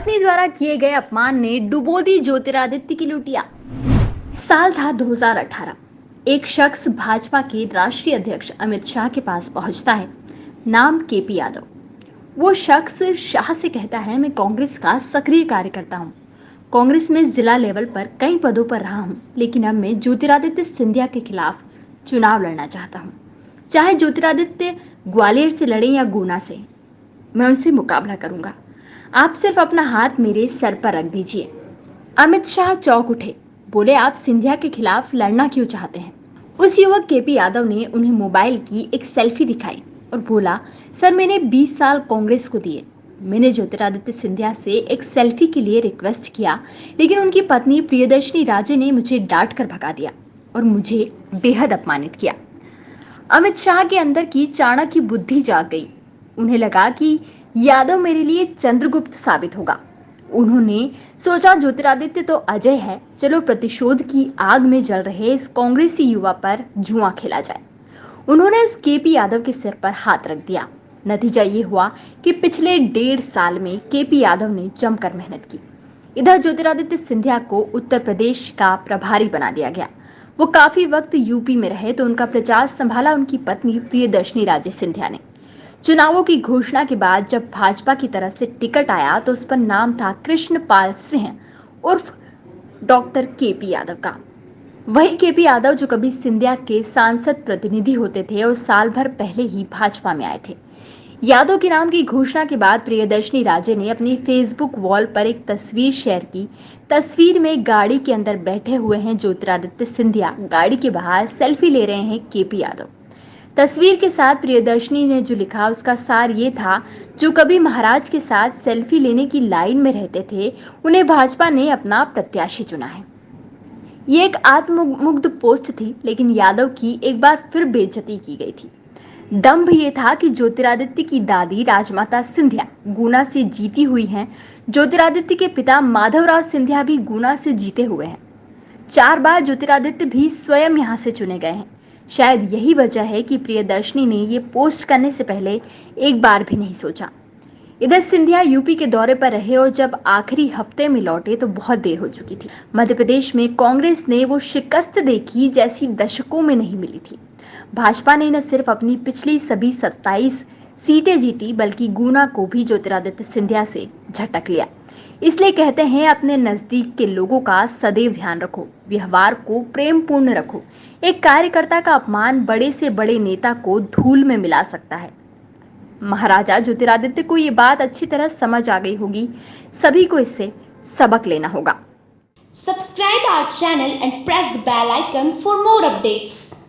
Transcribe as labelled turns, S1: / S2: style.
S1: पत्नी द्वारा किए गए अपमान ने डुबो दी ज्योतिरादित्य की लुटिया। साल था 2018 एक शख्स भाजपा के राष्ट्रीय अध्यक्ष अमित शाह के पास पहुँचता है, नाम केपी यादव। वो शख्स शाह से कहता है, मैं कांग्रेस का सक्रिय कार्यकर्ता हूँ। कांग्रेस में जिला लेवल पर कई पदों पर रहा हूँ, लेकिन अब मैं ज्योतिरादित्य सिंधिया के खिलाफ चुनाव लड़ना चाहता हूँ। चाहे ज्योतिरादित्य ग्वालियर से लड़े या गुना से, मैं उनसे मुकाबला करूँगा। आप सिर्फ़ अपना हाथ मेरे सर पर रख दीजिए। अमित शाह चौक उठे। बोले, आप सिंधिया के खिलाफ लड़ना क्यों चाहते हैं? उस युवक केपी यादव ने उन्हें मोबाइल की एक सेल्फी दिखाई और बोला, सर, मैंने 20 साल कांग्रेस को दिए। मैंने ज्योतिरादित्य सिंधिया से एक सेल्फी के लिए रिक्वेस्ट किया, लेकिन उनकी पत्नी प्रियदर्शनी राजे ने मुझे डांट कर भगा दिया और मुझे बेहद अपमानित किया। अमित शाह के अंदर की चाणक्य बुद्धि जाग गई। उन्हें लगा कि यादव मेरे लिए चंद्रगुप्त साबित होगा। उन्होंने सोचा ज्योतिरादित्य तो अजय है। चलो प्रतिशोध की आग में जल रहे इस कांग्रेसी युवा पर जुआ खेला जाए। उन्होंने इस केपी यादव के सिर पर हाथ रख दिया। नतीजा ये हुआ कि पिछले डेढ़ साल में केपी यादव ने जमकर मेहनत की। इधर ज्योतिरादित्य सिंधिया को उत्तर प्रदेश का प्रभारी बना दिया गया। वो काफ़ी वक्त यूपी में रहे तो उनका प्रचार संभाला उनकी पत्नी प्रियदर्शनी राजे सिंधिया ने। चुनावों की घोषणा के बाद जब भाजपा की तरफ़ से टिकट आया तो उस पर नाम था कृष्णपाल सिंह, उर्फ़ डॉक्टर के पी यादव का। वही के पी यादव, जो कभी सिंधिया के सांसद प्रतिनिधि होते थे और साल भर पहले ही भाजपा में आए थे। यादव के नाम की घोषणा के बाद प्रियदर्शनी राजे ने अपनी फेसबुक वॉल पर एक तस्वीर शेयर की। तस्वीर में गाड़ी के अंदर बैठे हुए हैं ज्योतिरादित्य सिंधिया। गाड़ी के बाहर सेल्फी ले रहे हैं के पी यादव। तस्वीर के साथ प्रियदर्शनी ने जो लिखा, उसका सार ये था, जो कभी महाराज के साथ सेल्फी लेने की लाइन में रहते थे, उन्हें भाजपा ने अपना प्रत्याशी चुना है। ये एक आत्ममुग्ध पोस्ट थी, लेकिन यादव की एक बार फिर बेइज्जती की गई थी। दम्भ ये था कि ज्योतिरादित्य की दादी राजमाता सिंधिया गुना से जीती हुई हैं। ज्योतिरादित्य के पिता माधवराव सिंधिया भी गुना से जीते हुए हैं। चार बार ज्योतिरादित्य भी स्वयं यहाँ से चुने गए हैं। शायद यही वजह है कि प्रियदर्शनी ने ये पोस्ट करने से पहले एक बार भी नहीं सोचा। इधर सिंधिया यूपी के दौरे पर रहे और जब आखिरी हफ़्ते में लौटे तो बहुत देर हो चुकी थी। मध्य प्रदेश में कांग्रेस ने वो शिकस्त देखी जैसी दशकों में नहीं मिली थी। भाजपा ने न सिर्फ़ अपनी पिछली सभी 27 सीटें जीती, बल्कि गुना को भी ज्योतिरादित्य सिंधिया से झटक लिया। इसलिए कहते हैं, अपने नज़दीक के लोगों का सदैव ध्यान रखो, व्यवहार को प्रेम पूर्ण रखो। एक कार्यकर्ता का अपमान बड़े से बड़े नेता को धूल में मिला सकता है। महाराजा ज्योतिरादित्य को ये बात अच्छी तरह समझ आ गई होगी। सभी को इससे सबक लेना होगा।
S2: Subscribe our channel and press the bell icon for more updates.